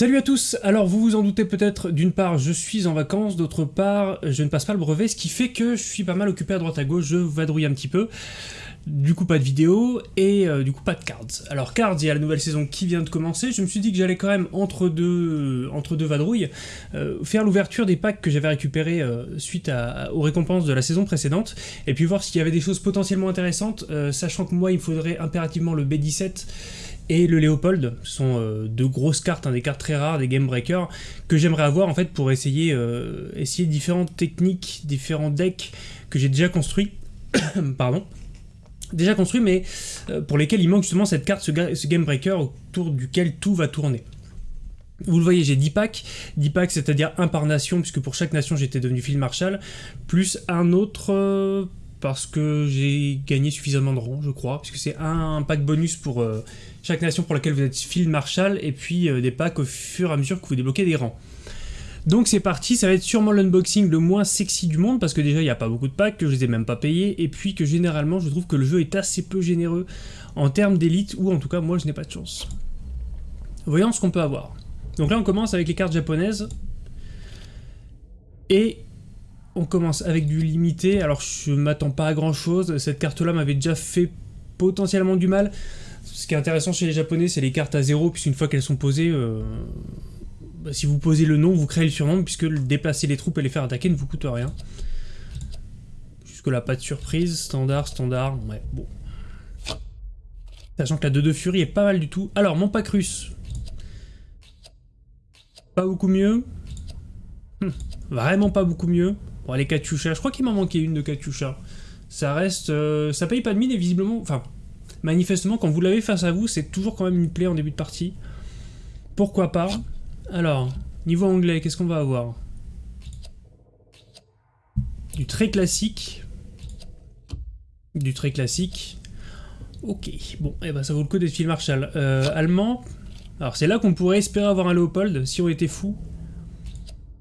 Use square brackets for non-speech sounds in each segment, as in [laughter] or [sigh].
Salut à tous Alors vous vous en doutez peut-être, d'une part je suis en vacances, d'autre part je ne passe pas le brevet, ce qui fait que je suis pas mal occupé à droite à gauche, je vadrouille un petit peu. Du coup pas de vidéo, et euh, du coup pas de cards. Alors cards, il y a la nouvelle saison qui vient de commencer, je me suis dit que j'allais quand même entre deux, entre deux vadrouilles, euh, faire l'ouverture des packs que j'avais récupérés euh, suite aux récompenses de la saison précédente, et puis voir s'il y avait des choses potentiellement intéressantes, sachant que moi il me faudrait impérativement le B17, et le Léopold, sont euh, deux grosses cartes, hein, des cartes très rares, des Game Breakers, que j'aimerais avoir en fait pour essayer, euh, essayer différentes techniques, différents decks que j'ai déjà construits. [coughs] Pardon. Déjà construits, mais euh, pour lesquels il manque justement cette carte, ce, Game Breaker autour duquel tout va tourner. Vous le voyez, j'ai 10 packs, 10 packs c'est-à-dire un par nation, puisque pour chaque nation j'étais devenu Phil Marshall, plus un autre parce que j'ai gagné suffisamment de rangs, je crois, puisque c'est un, pack bonus pour euh, chaque nation pour laquelle vous êtes Field Marshal, et puis euh, des packs au fur et à mesure que vous débloquez des rangs. Donc c'est parti, ça va être sûrement l'unboxing le moins sexy du monde, parce que déjà il n'y a pas beaucoup de packs, que je les ai même pas payés, et puis que généralement je trouve que le jeu est assez peu généreux en termes d'élite, ou en tout cas moi je n'ai pas de chance. Voyons ce qu'on peut avoir. Donc là on commence avec les cartes japonaises, et on commence avec du limité, alors je m'attends pas à grand chose, cette carte là m'avait déjà fait potentiellement du mal. Ce qui est intéressant chez les japonais c'est les cartes à zéro, puisqu'une fois qu'elles sont posées, euh, bah, si vous posez le nom, vous créez le surnom, puisque déplacer les troupes et les faire attaquer ne vous coûte rien. Jusque là pas de surprise, standard, standard, ouais, bon. Sachant que la 2-2 Fury est pas mal du tout. Alors, mon pack. Pas beaucoup mieux. Hum, vraiment pas beaucoup mieux. Bon, les Katyusha, je crois qu'il m'en manquait une de Katyusha. Ça reste... Euh, ça paye pas de mine et visiblement... Enfin, manifestement, quand vous l'avez face à vous, c'est toujours quand même une plaie en début de partie. Pourquoi pas Alors, niveau anglais, qu'est-ce qu'on va avoir? Du très classique. Du très classique. Ok, bon, eh ben ça vaut le coup d'être Phil Marshall. Euh, allemand, alors c'est là qu'on pourrait espérer avoir un Léopold, si on était fou.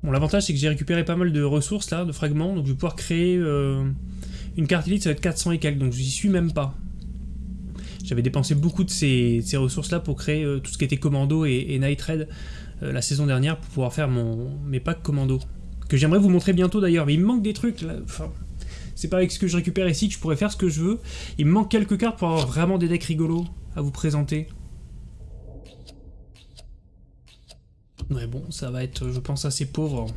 Bon, l'avantage, c'est que j'ai récupéré pas mal de ressources, là, de fragments, donc je vais pouvoir créer euh, une carte élite, ça va être 400 et quelques, donc je n'y suis même pas. J'avais dépensé beaucoup de ces, ressources-là pour créer euh, tout ce qui était commando et, Night Raid euh, la saison dernière, pour pouvoir faire mon, mes packs commando. Que j'aimerais vous montrer bientôt d'ailleurs, mais il me manque des trucs, là, enfin... C'est pas avec ce que je récupère ici que je pourrais faire ce que je veux. Il me manque quelques cartes pour avoir vraiment des decks rigolos à vous présenter. Ouais, bon, ça va être, je pense, assez pauvre.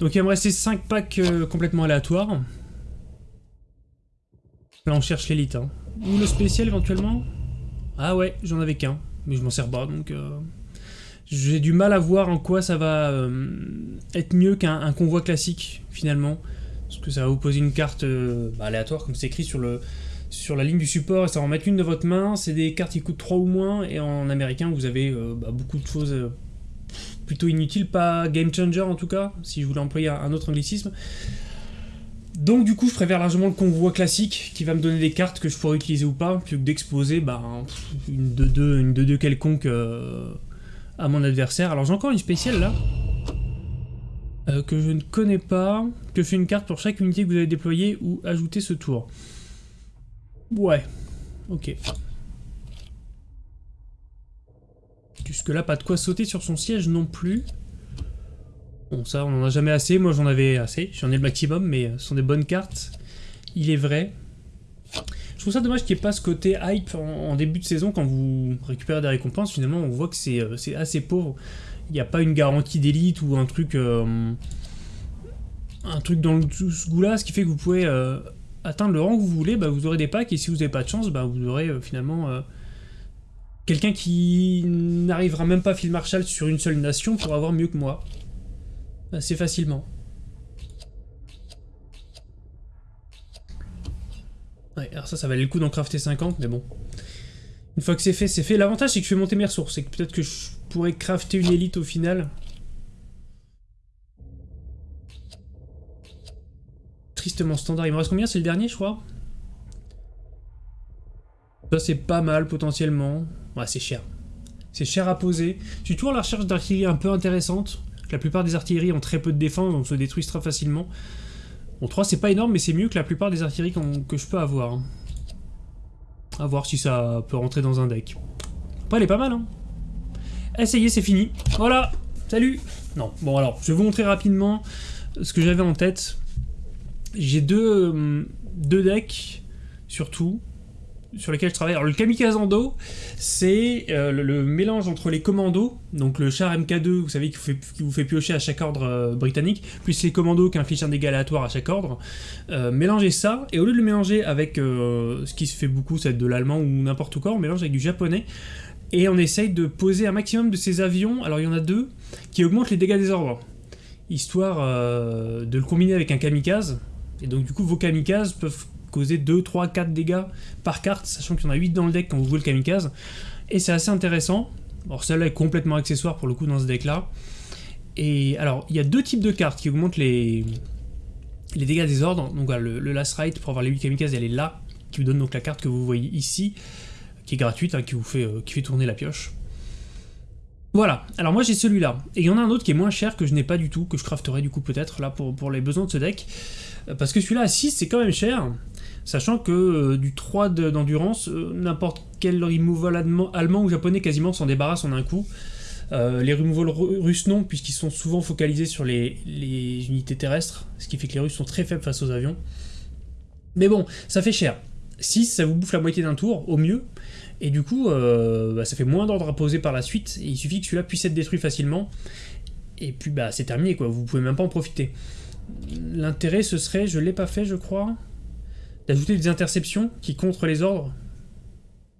Donc il va me rester 5 packs euh, complètement aléatoires. Là, on cherche l'élite. Hein. Ou le spécial, éventuellement? Ah ouais, j'en avais qu'un. Mais je m'en sers pas, donc... Euh, j'ai du mal à voir en quoi ça va euh, être mieux qu'un convoi classique, finalement. Parce que ça va vous poser une carte bah, aléatoire, comme c'est écrit sur le sur la ligne du support, et ça va en mettre une de votre main. C'est des cartes qui coûtent 3 ou moins, et en américain, vous avez bah, beaucoup de choses plutôt inutile, pas game changer en tout cas, si je voulais employer un autre anglicisme. Donc du coup, je préfère largement le convoi classique, qui va me donner des cartes que je pourrais utiliser ou pas, plutôt que d'exposer bah, une 2-2 une 2 quelconque euh, à mon adversaire. Alors j'ai encore une spéciale là, euh, que je ne connais pas, que fait une carte pour chaque unité que vous avez déployée ou ajouter ce tour. Ouais, ok. Jusque-là, pas de quoi sauter sur son siège non plus. Bon, ça, on en a jamais assez. Moi, j'en avais assez. J'en ai le maximum, mais ce sont des bonnes cartes. Il est vrai. Je trouve ça dommage qu'il n'y ait pas ce côté hype en, début de saison quand vous récupérez des récompenses. Finalement, on voit que c'est euh, assez pauvre. Il n'y a pas une garantie d'élite ou un truc... Euh, un truc dans ce goût-là, ce qui fait que vous pouvez euh, atteindre le rang que vous voulez, bah, vous aurez des packs, et si vous n'avez pas de chance, bah, vous aurez finalement Quelqu'un qui n'arrivera même pas à Phil Marshall sur une seule nation pour avoir mieux que moi. Assez facilement. Ouais, alors ça, ça valait le coup d'en crafter 50, mais bon. Une fois que c'est fait, c'est fait. L'avantage, c'est que je fais monter mes ressources. C'est que peut-être que je pourrais crafter une élite au final. Tristement standard. Il me reste combien? C'est le dernier, je crois? Ça, c'est pas mal, potentiellement. Ouais, c'est cher. C'est cher à poser. Je suis toujours à la recherche d'artillerie un peu intéressante. La plupart des artilleries ont très peu de défense, donc se détruisent très facilement. Bon, 3 c'est pas énorme, mais c'est mieux que la plupart des artilleries que je peux avoir. A voir si ça peut rentrer dans un deck. Après, elle est pas mal, hein. Eh, est, c'est fini. Voilà, salut Non, bon alors, je vais vous montrer rapidement ce que j'avais en tête. J'ai deux, euh, deux decks, surtout, sur lesquels je travaille. Alors le Kamikazando, c'est euh, le, mélange entre les commandos, donc le char MK2, vous savez, qui vous fait, piocher à chaque ordre euh, britannique, plus les commandos qui infligent un dégât aléatoire à chaque ordre. Euh, mélangez ça, et au lieu de le mélanger avec ce qui se fait beaucoup, c'est de l'allemand ou n'importe quoi, on mélange avec du japonais, et on essaye de poser un maximum de ces avions, alors il y en a deux, qui augmentent les dégâts des ordres, histoire de le combiner avec un kamikaze, et donc du coup vos kamikazes peuvent causer 2, 3, 4 dégâts par carte, sachant qu'il y en a 8 dans le deck quand vous jouez le kamikaze. Et c'est assez intéressant. Alors celle-là est complètement accessoire pour le coup dans ce deck-là. Et alors, il y a deux types de cartes qui augmentent les, dégâts des ordres. Donc voilà, le, Last Rite pour avoir les 8 kamikazes, elle est là, qui vous donne donc la carte que vous voyez ici, qui est gratuite, hein, qui vous fait, euh, qui fait tourner la pioche. Voilà, alors moi j'ai celui-là. Et il y en a un autre qui est moins cher que je n'ai pas du tout, que je crafterai du coup peut-être là pour les besoins de ce deck. Parce que celui-là à 6 c'est quand même cher. Sachant que euh, du 3 d'endurance, euh, n'importe quel removal allemand, ou japonais quasiment s'en débarrasse en un coup. Euh, les removals russes non, puisqu'ils sont souvent focalisés sur les, unités terrestres, ce qui fait que les Russes sont très faibles face aux avions. Mais bon, ça fait cher. 6, ça vous bouffe la moitié d'un tour, au mieux, et du coup, bah, ça fait moins d'ordre à poser par la suite, et il suffit que celui-là puisse être détruit facilement, et puis bah c'est terminé quoi, vous pouvez même pas en profiter. L'intérêt ce serait, je l'ai pas fait je crois, d'ajouter des interceptions qui contre les ordres.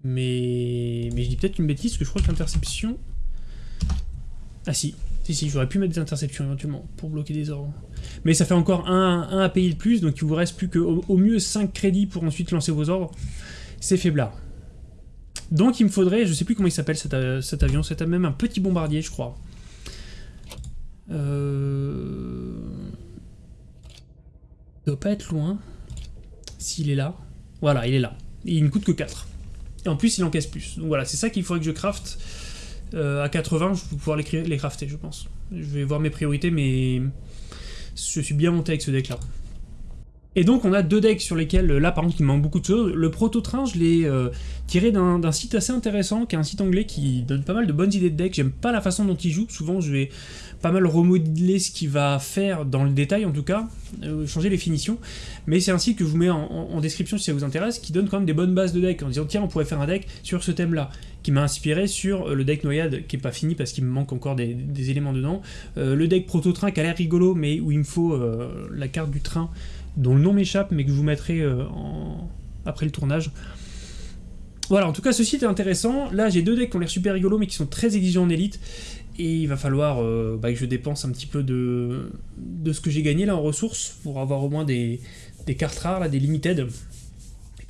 Mais, mais je dis peut-être une bêtise, parce que je crois que l'interception... Ah si, si, si, j'aurais pu mettre des interceptions éventuellement, pour bloquer des ordres. Mais ça fait encore un, un API de plus, donc il vous reste plus qu'au au mieux 5 crédits pour ensuite lancer vos ordres. C'est faiblard. Donc il me faudrait, je sais plus comment il s'appelle cet, cet, avion, c'est même un petit bombardier, je crois. Euh... Il doit pas être loin. S'il est là. Voilà, il est là. Il ne coûte que 4. Et en plus, il encaisse plus. Donc voilà, c'est ça qu'il faudrait que je craft. Euh, à 80, je vais pouvoir les, les crafter, je pense. Je vais voir mes priorités, mais je suis bien monté avec ce deck-là. Et donc on a deux decks sur lesquels, là par contre il manque beaucoup de choses. Le proto-train je l'ai euh, tiré d'un site assez intéressant, qui est un site anglais qui donne pas mal de bonnes idées de deck. J'aime pas la façon dont il joue, souvent je vais pas mal remodeler ce qu'il va faire dans le détail en tout cas, euh, changer les finitions. Mais c'est un site que je vous mets en, description si ça vous intéresse, qui donne quand même des bonnes bases de deck, en disant tiens on pourrait faire un deck sur ce thème là, qui m'a inspiré sur euh, le deck Noyade, qui est pas fini parce qu'il me manque encore des, éléments dedans. le deck proto-train qui a l'air rigolo, mais où il me faut la carte du train dont le nom m'échappe, mais que je vous mettrai euh, après le tournage. Voilà, en tout cas, ce site est intéressant. Là, j'ai deux decks qui ont l'air super rigolos, mais qui sont très exigeants en élite. Et il va falloir euh, bah, que je dépense un petit peu de, ce que j'ai gagné là en ressources pour avoir au moins des, cartes rares, des limited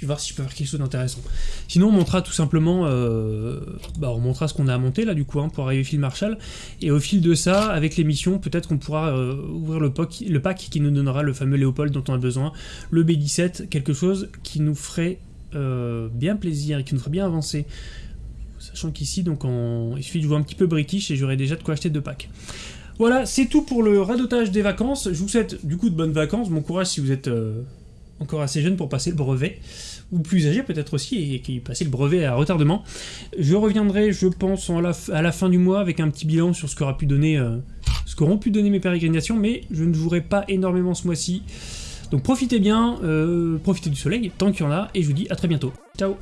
voir si je peux faire quelque chose d'intéressant. Sinon, on montrera tout simplement, euh, bah, on montrera ce qu'on a à monter là du coup hein, pour arriver fil Marshall, et au fil de ça, avec les missions, peut-être qu'on pourra euh, ouvrir le pack qui nous donnera le fameux Léopold dont on a besoin, le B17, quelque chose qui nous ferait euh, bien plaisir et qui nous ferait bien avancer. Sachant qu'ici, donc il suffit de jouer un petit peu british et j'aurai déjà de quoi acheter deux packs. Voilà, c'est tout pour le radotage des vacances. Je vous souhaite du coup de bonnes vacances. Bon courage si vous êtes encore assez jeune pour passer le brevet, ou plus âgé peut-être aussi, et qui passer le brevet à retardement. Je reviendrai, je pense, à la fin du mois avec un petit bilan sur ce qu'aura pu donner, euh, qu'auront pu donner mes pérégrinations, mais je ne jouerai pas énormément ce mois-ci. Donc profitez bien, euh, profitez du soleil, tant qu'il y en a, et je vous dis à très bientôt. Ciao